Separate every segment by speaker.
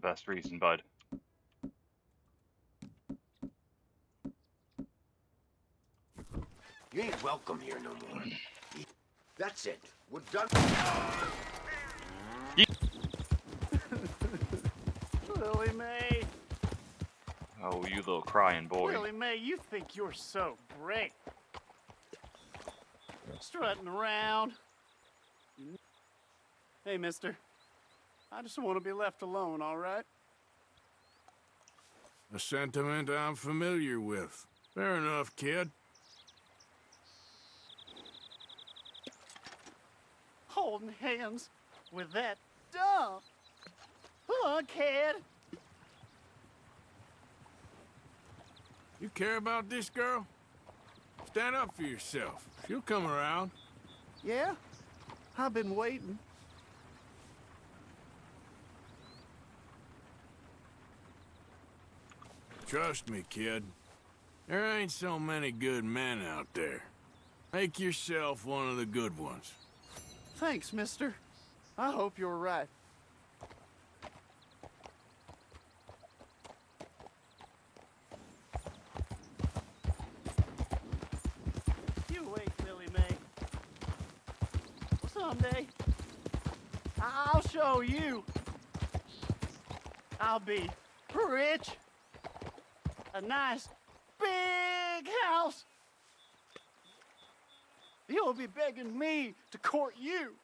Speaker 1: best reason, bud.
Speaker 2: You ain't welcome here no more. That's it. We're done.
Speaker 3: Willie Mae,
Speaker 1: Oh, you little crying boy.
Speaker 3: Willie Mae, you think you're so great. Strutting around. Hey, mister. I just want to be left alone, all right?
Speaker 4: A sentiment I'm familiar with. Fair enough, kid.
Speaker 3: Holding hands with that dumb kid.
Speaker 4: You care about this girl? Stand up for yourself. She'll come around.
Speaker 3: Yeah? I've been waiting.
Speaker 4: Trust me, kid. There ain't so many good men out there. Make yourself one of the good ones.
Speaker 3: Thanks, mister. I hope you're right. You wait, Willie Mae. Someday, I'll show you. I'll be rich. A nice, big house. You'll be begging me to court you.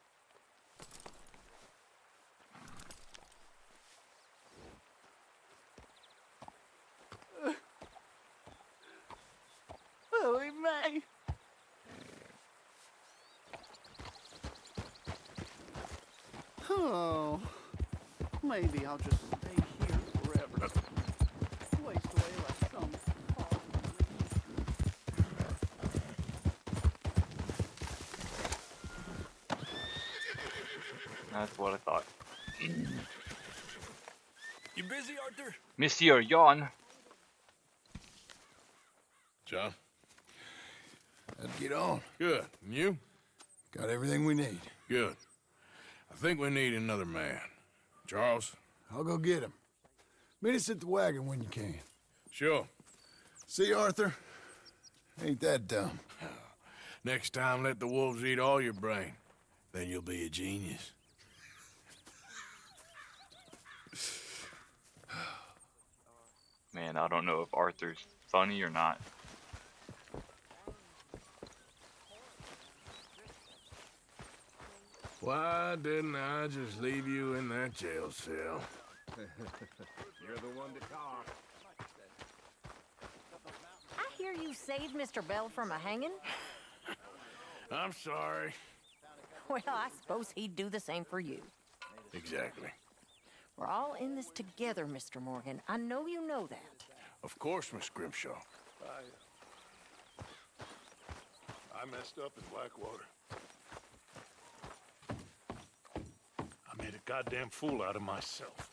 Speaker 3: Oh, maybe I'll just stay here forever. Waste away like some
Speaker 1: That's what I thought.
Speaker 4: You busy, Arthur?
Speaker 1: Monsieur Yon.
Speaker 5: John? Let's get on.
Speaker 4: Good. And you?
Speaker 5: Got everything we need.
Speaker 4: Good. I think we need another man. Charles?
Speaker 5: I'll go get him. Meet us at the wagon when you can.
Speaker 4: Sure.
Speaker 5: See, Arthur? Ain't that dumb.
Speaker 4: Next time, let the wolves eat all your brain. Then you'll be a genius.
Speaker 1: Man, I don't know if Arthur's funny or not.
Speaker 4: Why didn't I just leave you in that jail cell?
Speaker 6: You're the one to talk.
Speaker 7: I hear you saved Mr. Bell from a hanging.
Speaker 4: I'm sorry.
Speaker 7: Well, I suppose he'd do the same for you.
Speaker 4: Exactly.
Speaker 7: We're all in this together, Mr. Morgan. I know you know that.
Speaker 4: Of course, Miss Grimshaw.
Speaker 8: I messed up in Blackwater. I made a goddamn fool out of myself.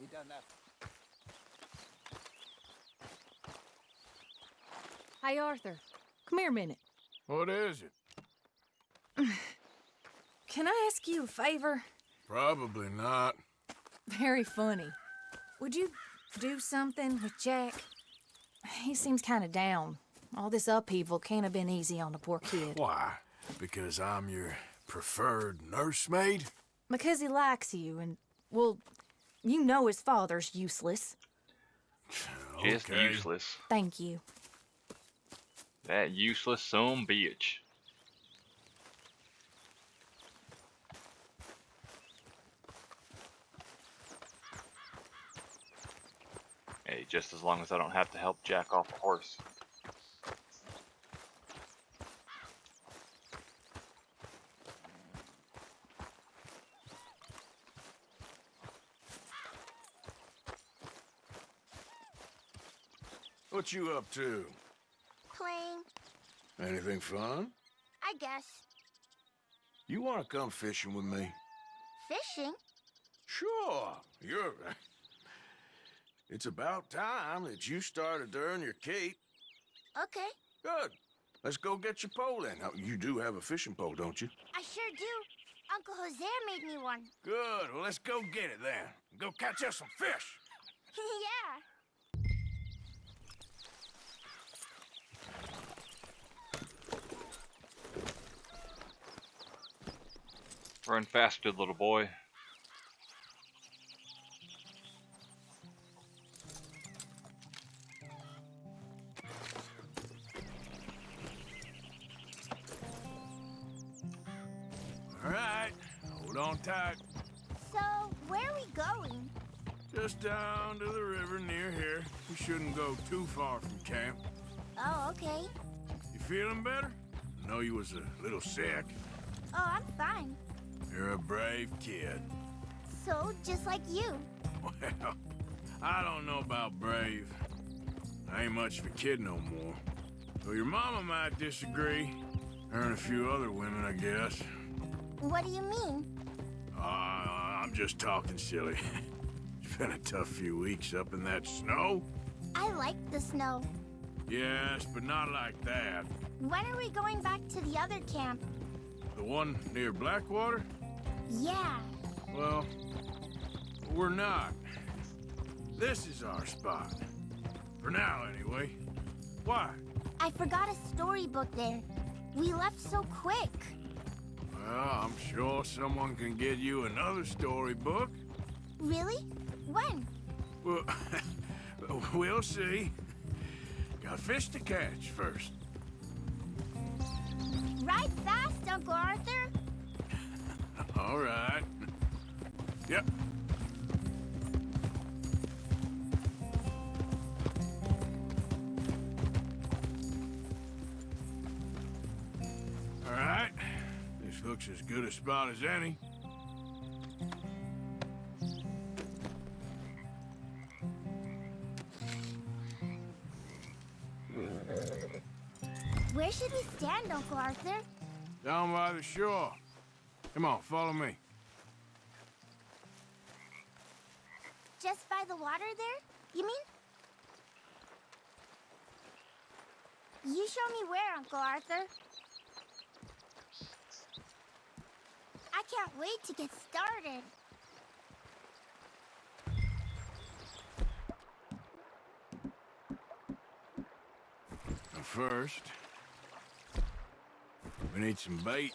Speaker 3: You done that?
Speaker 9: Hey, Arthur. Come here a minute.
Speaker 4: What is it?
Speaker 9: Can I ask you a favor?
Speaker 4: Probably not.
Speaker 9: Very funny. Would you do something with Jack? He seems kind of down. All this upheaval can't have been easy on the poor kid.
Speaker 4: Why? Because I'm your preferred nursemaid?
Speaker 9: Because he likes you, and, well, you know his father's useless.
Speaker 1: Just
Speaker 4: Okay.
Speaker 1: useless.
Speaker 9: Thank you.
Speaker 1: That useless son bitch. Just as long as I don't have to help Jack off a horse.
Speaker 4: What you up to?
Speaker 10: Playing,
Speaker 4: Anything fun?
Speaker 10: I guess.
Speaker 4: You want to come fishing with me?
Speaker 10: Fishing?
Speaker 4: Sure. You're... It's about time that you started to earn your keep.
Speaker 10: Okay.
Speaker 4: Good.
Speaker 5: Let's go get your pole then. Now, you do have a fishing pole, don't you?
Speaker 10: I sure do. Uncle Jose made me one.
Speaker 5: Good. Well, let's go get it then. Go catch us some fish.
Speaker 10: yeah.
Speaker 1: Run faster, little boy.
Speaker 4: Know you was a little sick.
Speaker 10: Oh, I'm fine.
Speaker 4: You're a brave kid.
Speaker 10: So, just like you.
Speaker 4: Well, I don't know about brave. I ain't much of a kid no more. Though your mama might disagree. Her and a few other women, I guess.
Speaker 10: What do you mean?
Speaker 4: Uh, I'm just talking silly. it's been a tough few weeks up in that snow.
Speaker 10: I like the snow.
Speaker 4: Yes, but not like that.
Speaker 10: When are we going back to the other camp?
Speaker 4: The one near Blackwater?
Speaker 10: Yeah.
Speaker 4: Well, we're not. This is our spot. For now, anyway. Why?
Speaker 10: I forgot a storybook there. We left so quick.
Speaker 4: Well, I'm sure someone can get you another storybook.
Speaker 10: Really? When?
Speaker 4: Well, we'll see. Got fish to catch first.
Speaker 10: Ride fast, Uncle Arthur.
Speaker 4: All right. Yep. All right. This looks as good a spot as any.
Speaker 10: Uncle Arthur?
Speaker 4: Down by the shore. Come on, follow me.
Speaker 10: Just by the water there? You mean? You show me where, Uncle Arthur. I can't wait to get started.
Speaker 4: First, we need some bait.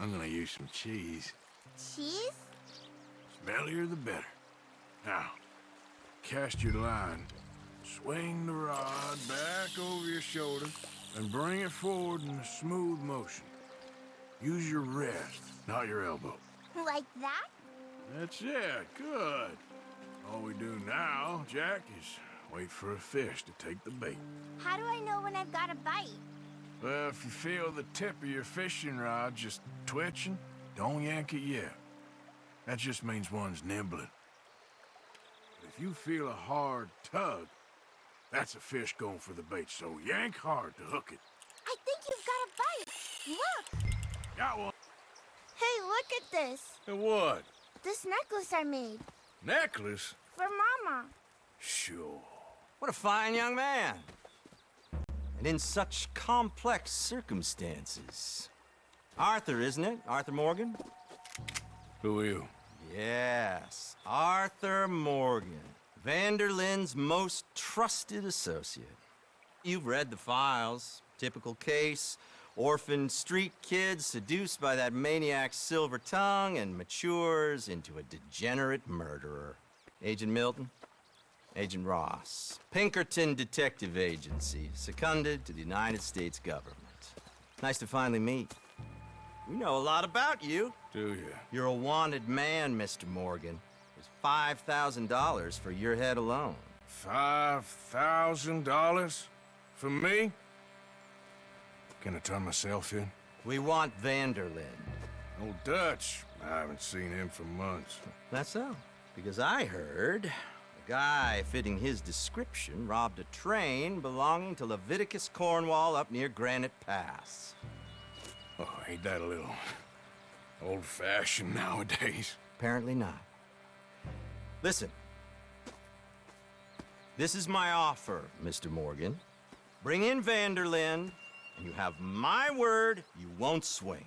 Speaker 4: I'm gonna use some cheese.
Speaker 10: Cheese?
Speaker 4: Smellier the better. Now, cast your line. Swing the rod back over your shoulder and bring it forward in a smooth motion. Use your wrist, not your elbow.
Speaker 10: Like that?
Speaker 4: That's it. Good. All we do now, Jack, is wait for a fish to take the bait.
Speaker 10: How do I know when I've got a bite?
Speaker 4: Well, if you feel the tip of your fishing rod just twitching, don't yank it yet. That just means one's nibbling. But if you feel a hard tug, that's a fish going for the bait, so yank hard to hook it.
Speaker 10: I think you've got a bite. Look!
Speaker 4: Got one.
Speaker 10: Hey, look at this.
Speaker 4: And what?
Speaker 10: This necklace I made.
Speaker 4: Necklace?
Speaker 10: For Mama.
Speaker 4: Sure.
Speaker 11: What a fine young man. And in such complex circumstances. Arthur, isn't it? Arthur Morgan?
Speaker 4: Who are you?
Speaker 11: Yes, Arthur Morgan. Van der Linde's most trusted associate. You've read the files. Typical case. Orphaned street kid seduced by that maniac's silver tongue and matures into a degenerate murderer. Agent Milton? Agent Ross. Pinkerton Detective Agency, seconded to the United States government. Nice to finally meet. We know a lot about you.
Speaker 4: Do you?
Speaker 11: You're a wanted man, Mr. Morgan. There's $5,000 for your head alone.
Speaker 4: Five thousand dollars? For me? Can I turn myself in?
Speaker 11: We want Van der Linde.
Speaker 4: Old Dutch. I haven't seen him for months.
Speaker 11: That's so. Because I heard guy fitting his description robbed a train belonging to Leviticus Cornwall up near Granite Pass.
Speaker 4: Oh, ain't that a little old-fashioned nowadays?
Speaker 11: Apparently not. Listen. This is my offer, Mr. Morgan. Bring in Van der Linde, And you have my word you won't swing.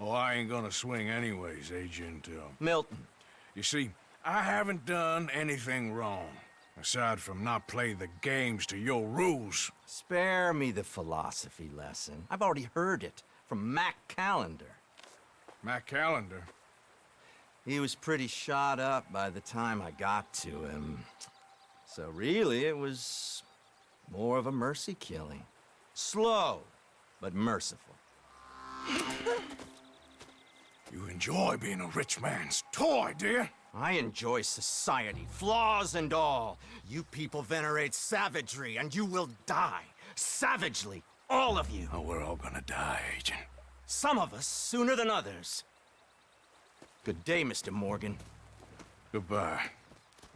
Speaker 4: Oh, I ain't gonna swing anyways, Agent, uh,
Speaker 11: Milton,
Speaker 4: You see, I haven't done anything wrong, aside from not playing the games to your rules.
Speaker 11: spare me the philosophy lesson. I've already heard it from Mac Callender.
Speaker 4: Mac Callender.
Speaker 11: He was pretty shot up by the time I got to him. So really, it was more of a mercy killing. Slow, but merciful.
Speaker 4: You enjoy being a rich man's toy, dear.
Speaker 11: I enjoy society, flaws and all. You people venerate savagery, and you will die. Savagely, all of you.
Speaker 4: Oh, we're all gonna die, Agent.
Speaker 11: Some of us sooner than others. Good day, Mr. Morgan.
Speaker 4: Goodbye.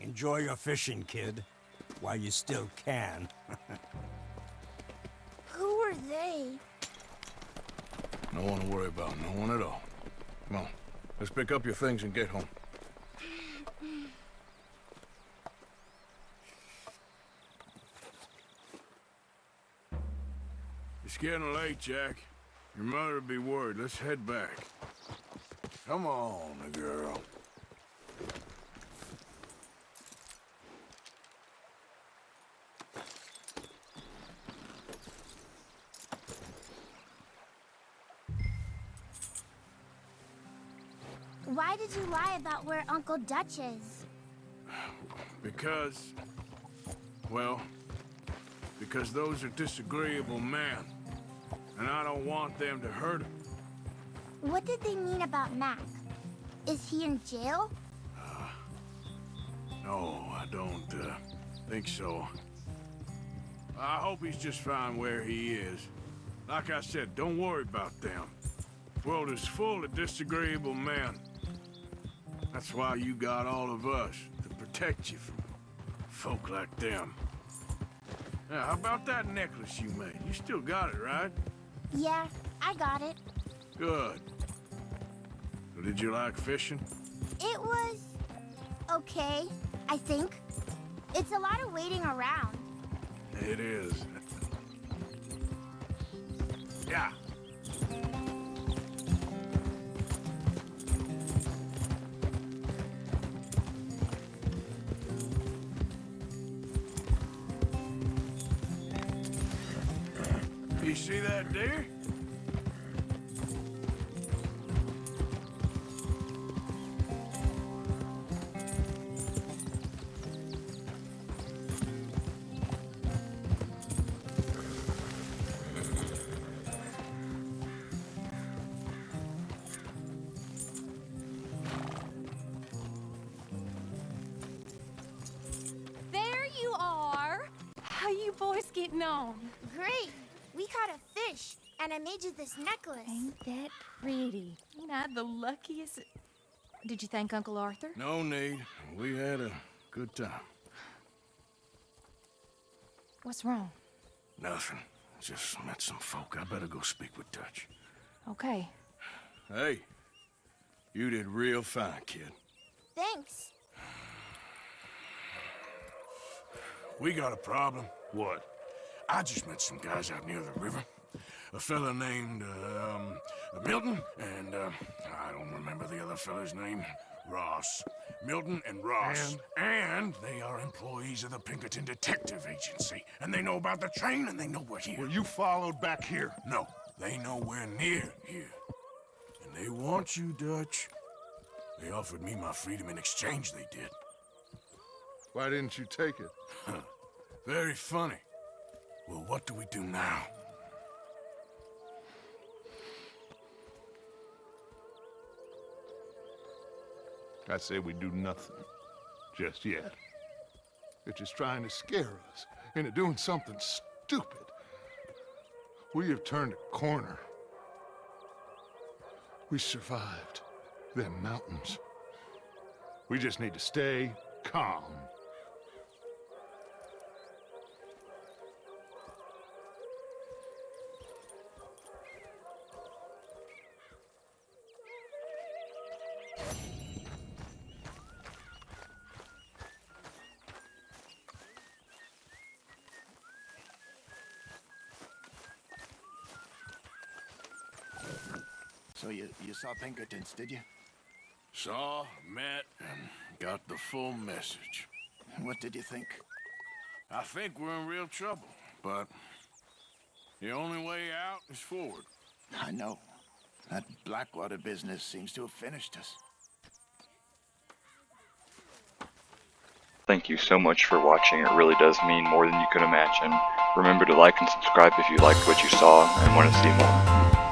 Speaker 6: Enjoy your fishing, kid. While you still can.
Speaker 10: Who are they?
Speaker 4: No one to worry about, no one at all. Come on, let's pick up your things and get home. It's getting late, Jack. Your mother'll be worried. Let's head back. Come on, girl.
Speaker 10: Why did you lie about where Uncle Dutch is?
Speaker 4: Because, well, because those are disagreeable men. And I don't want them to hurt him.
Speaker 10: What did they mean about Mac? Is he in jail?
Speaker 4: No, I don't uh, think so. I hope he's just fine where he is. Like I said, don't worry about them. The world is full of disagreeable men. That's why you got all of us, to protect you from folk like them. Now, how about that necklace you made? You still got it, right?
Speaker 10: Yeah, I got it.
Speaker 4: Good. So did you like fishing?
Speaker 10: It was... okay, I think. It's a lot of waiting around.
Speaker 4: It is. yeah. See?
Speaker 9: There you are. How you boys getting on?
Speaker 10: Great! We caught a fish, and I made you this necklace.
Speaker 9: Ain't that pretty? Ain't I the luckiest? Did you thank Uncle Arthur?
Speaker 4: No need. We had a good time.
Speaker 9: What's wrong?
Speaker 4: Nothing. Just met some folk. I better go speak with Dutch.
Speaker 9: Okay.
Speaker 4: Hey, you did real fine, kid.
Speaker 10: Thanks.
Speaker 4: We got a problem.
Speaker 8: What?
Speaker 4: I just met some guys out near the river. A fella named, um, Milton, and, uh, I don't remember the other fella's name. Ross. Milton and Ross. And? they are employees of the Pinkerton Detective Agency. And they know about the train, and they know we're here.
Speaker 5: Well, you followed back here.
Speaker 4: No, they know we're near here. And they want you, Dutch. They offered me my freedom in exchange, they did.
Speaker 5: Why didn't you take it?
Speaker 4: Very funny. Well, what do we do now?
Speaker 5: I say we do nothing. Just yet. They're just trying to scare us into doing something stupid. We have turned a corner. We survived them mountains. We just need to stay calm.
Speaker 2: So you, you saw Pinkertons, did you?
Speaker 4: Saw, met, and got the full message.
Speaker 2: What did you think?
Speaker 4: I think we're in real trouble, but the only way out is forward.
Speaker 2: I know. That Blackwater business seems to have finished us.
Speaker 1: Thank you so much for watching, it really does mean more than you could imagine. Remember to like and subscribe if you liked what you saw and want to see more.